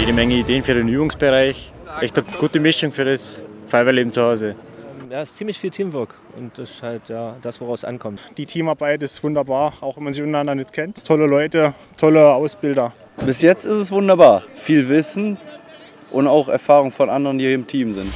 jede Menge Ideen für den Übungsbereich. Echt eine gute Mischung für das Feuerwehrleben zu Hause. Ja, es ist ziemlich viel Teamwork und das ist halt ja, das, woraus es ankommt. Die Teamarbeit ist wunderbar, auch wenn man sich untereinander nicht kennt. Tolle Leute, tolle Ausbilder. Bis jetzt ist es wunderbar. Viel Wissen und auch Erfahrung von anderen, die hier im Team sind.